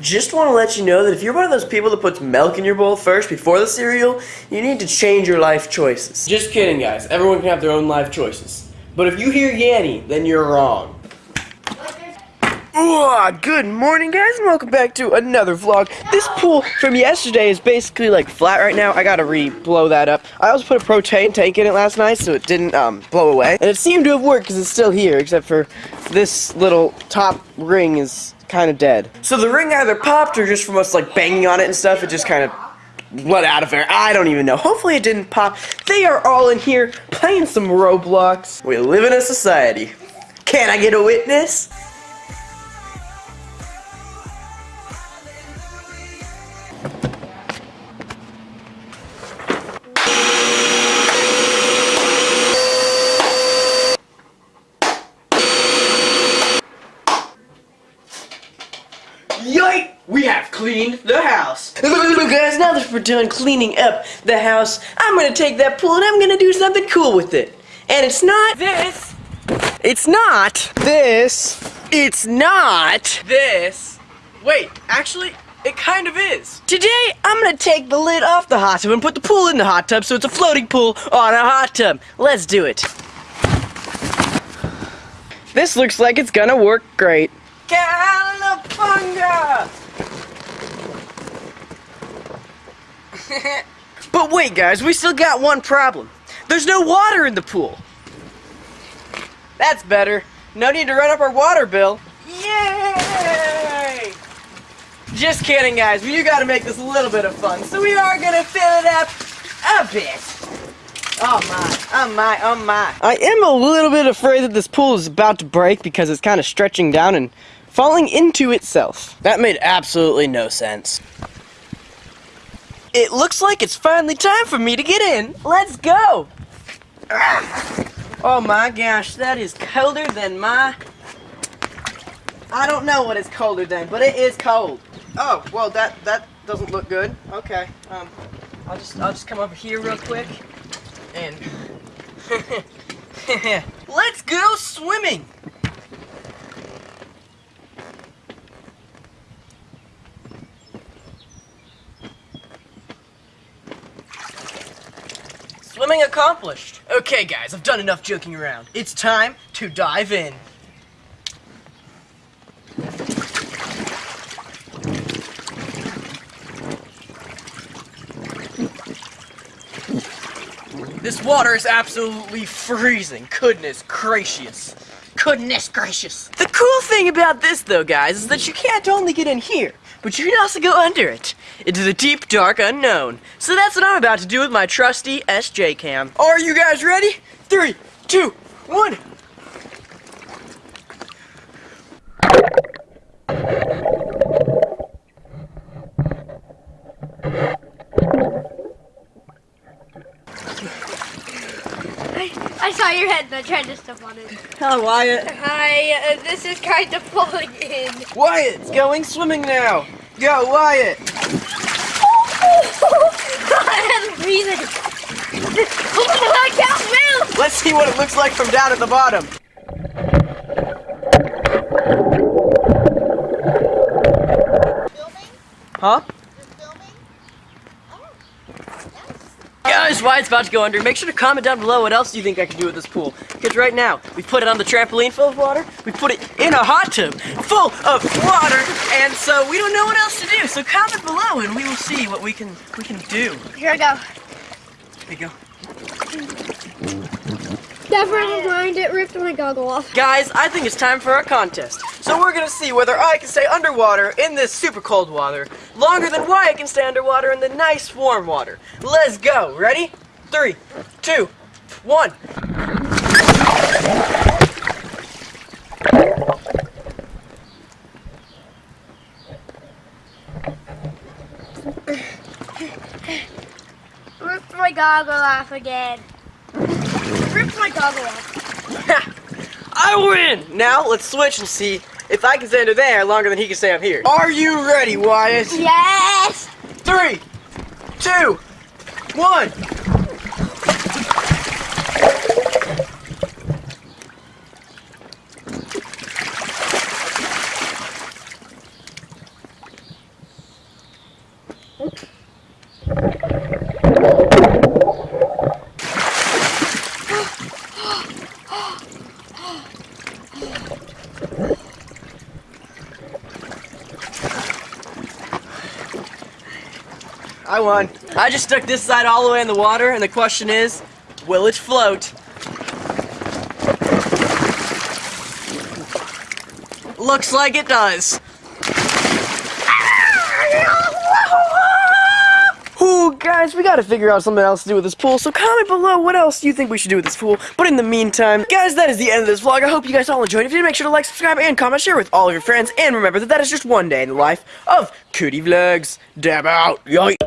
Just want to let you know that if you're one of those people that puts milk in your bowl first before the cereal, you need to change your life choices. Just kidding, guys. Everyone can have their own life choices. But if you hear Yanny, then you're wrong. Ooh, good morning guys and welcome back to another vlog. This pool from yesterday is basically like flat right now. I gotta re-blow that up. I also put a propane tank in it last night so it didn't um, blow away. And it seemed to have worked because it's still here except for this little top ring is kind of dead. So the ring either popped or just from us like banging on it and stuff, it just kind of let out of there. I don't even know. Hopefully it didn't pop. They are all in here playing some Roblox. We live in a society. Can I get a witness? Yoink! We have cleaned the house. Guys, now that we're done cleaning up the house, I'm gonna take that pool and I'm gonna do something cool with it. And it's not this. It's not this. It's not this. Wait, actually, it kind of is. Today, I'm gonna take the lid off the hot tub and put the pool in the hot tub so it's a floating pool on a hot tub. Let's do it. This looks like it's gonna work great. But wait, guys, we still got one problem. There's no water in the pool. That's better. No need to run up our water bill. Yay! Just kidding, guys. We gotta make this a little bit of fun. So we are gonna fill it up a bit. Oh my, oh my, oh my. I am a little bit afraid that this pool is about to break because it's kind of stretching down and falling into itself. That made absolutely no sense. It looks like it's finally time for me to get in. Let's go! Oh my gosh, that is colder than my... I don't know what it's colder than, but it is cold. Oh, well that that doesn't look good. Okay, um, I'll just I'll just come over here real quick let's go swimming. Swimming accomplished. Okay, guys, I've done enough joking around. It's time to dive in. This water is absolutely freezing. Goodness gracious. Goodness gracious. The cool thing about this, though, guys, is that you can't only get in here, but you can also go under it into the deep, dark unknown. So that's what I'm about to do with my trusty SJ cam. Are you guys ready? Three, two, one. I, I saw your head I tried to step on it. Hello, Wyatt. Hi, uh, this is kind of pulling in. Wyatt's going swimming now. Go, Wyatt. I'm breathing. I can't move. Let's see what it looks like from down at the bottom. Huh? Guys, it's about to go under. Make sure to comment down below what else you think I can do with this pool. Because right now, we put it on the trampoline full of water, we put it in a hot tub full of water, and so we don't know what else to do. So comment below and we will see what we can we can do. Here I go. There you go. Never mind, it ripped my goggle off. Guys, I think it's time for our contest. So we're gonna see whether I can stay underwater in this super cold water longer than Wyatt can stay underwater in the nice warm water. Let's go. Ready? Three, two, one. Ripped my goggle off again. Ripped my goggle off. I win! Now let's switch and see if I can stay under there longer than he can stay up here. Are you ready, Wyatt? Yes! Three, two, one. One. I just stuck this side all the way in the water, and the question is, will it float? Looks like it does. Ooh, guys, we gotta figure out something else to do with this pool, so comment below what else you think we should do with this pool. But in the meantime, guys, that is the end of this vlog. I hope you guys all enjoyed. If you did, make sure to like, subscribe, and comment, share with all of your friends, and remember that that is just one day in the life of Cootie Vlogs. Dab out. Yoink.